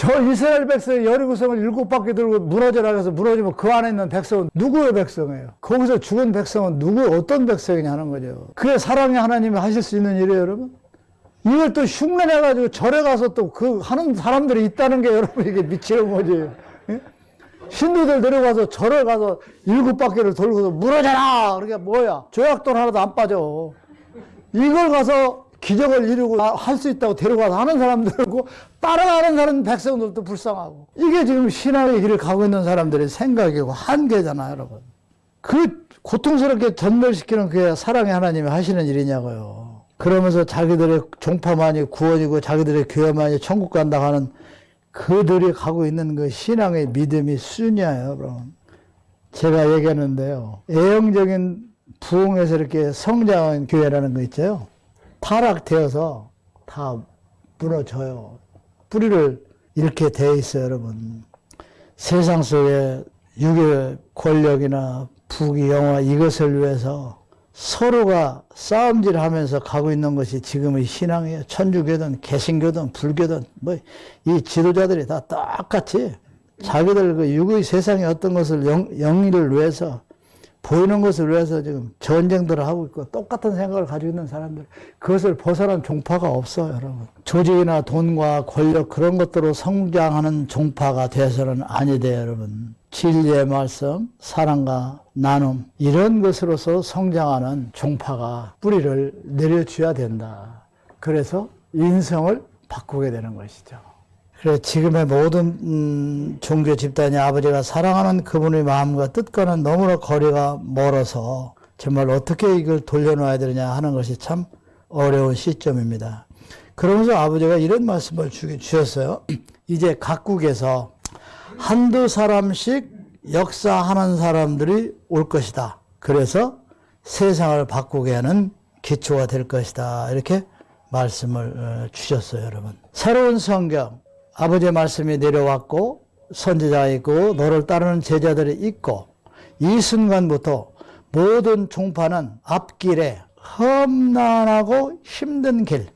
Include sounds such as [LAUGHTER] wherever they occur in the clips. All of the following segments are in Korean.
저 이스라엘 백성이 여리고성을 일곱 바퀴 들고 무너져라 해서 무너지면 그 안에 있는 백성은 누구의 백성이에요? 거기서 죽은 백성은 누구 어떤 백성이냐는 거죠. 그게 사랑의 하나님이 하실 수 있는 일이에요, 여러분. 이걸 또 흉내내가지고 절에 가서 또 그 하는 사람들이 있다는 게 여러분 이게 미치는 거지. 예? 신도들 데려가서 절에 가서 일곱 바퀴를 돌고서 무너져라! 그게 뭐야? 조약돈 하나도 안 빠져. 이걸 가서 기적을 이루고 할 수 있다고 데려가서 하는 사람들고 따라가는 사람 백성들도 불쌍하고. 이게 지금 신앙의 길을 가고 있는 사람들의 생각이고 한계잖아요 여러분. 그 고통스럽게 전멸시키는 그게 사랑의 하나님이 하시는 일이냐고요. 그러면서 자기들의 종파만이 구원이고 자기들의 교회만이 천국 간다 하는 그들이 가고 있는 그 신앙의 믿음이 수준이에요 여러분. 제가 얘기하는데요. 애형적인 부흥에서 이렇게 성장한 교회라는 거 있죠 타락되어서 다 무너져요. 뿌리를 이렇게 돼 있어요, 여러분. 세상 속에 육의 권력이나 부귀, 영화 이것을 위해서 서로가 싸움질 하면서 가고 있는 것이 지금의 신앙이에요. 천주교든 개신교든 불교든 뭐 이 지도자들이 다 똑같이 자기들 그 육의 세상의 어떤 것을 영, 영리를 위해서 보이는 것을 위해서 지금 전쟁들을 하고 있고 똑같은 생각을 가지고 있는 사람들. 그것을 벗어난 종파가 없어요 여러분. 조직이나 돈과 권력 그런 것들로 성장하는 종파가 돼서는 아니 돼요 여러분. 진리의 말씀 사랑과 나눔 이런 것으로서 성장하는 종파가 뿌리를 내려줘야 된다. 그래서 인성을 바꾸게 되는 것이죠 그래 지금의 모든 음, 종교 집단이 아버지가 사랑하는 그분의 마음과 뜻과는 너무나 거리가 멀어서 정말 어떻게 이걸 돌려놓아야 되느냐 하는 것이 참 어려운 시점입니다. 그러면서 아버지가 이런 말씀을 주, 주셨어요. [CLEARS THROAT] 이제 각국에서 한두 사람씩 역사하는 사람들이 올 것이다. 그래서 세상을 바꾸게 하는 기초가 될 것이다. 이렇게 말씀을 어, 주셨어요, 여러분. 새로운 성경, 아버지의 말씀이 내려왔고 선지자가 있고 너를 따르는 제자들이 있고 이 순간부터 모든 종파는 앞길에 험난하고 힘든 길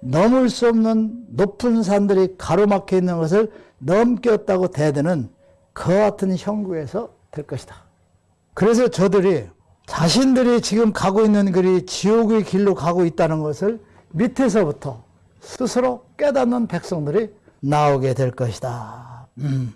넘을 수 없는 높은 산들이 가로막혀 있는 것을 넘겼다고 대드는 그 같은 형국에서 될 것이다. 그래서 저들이 자신들이 지금 가고 있는 길이 지옥의 길로 가고 있다는 것을 밑에서부터 스스로 깨닫는 백성들이 나오게 될 것이다. 음.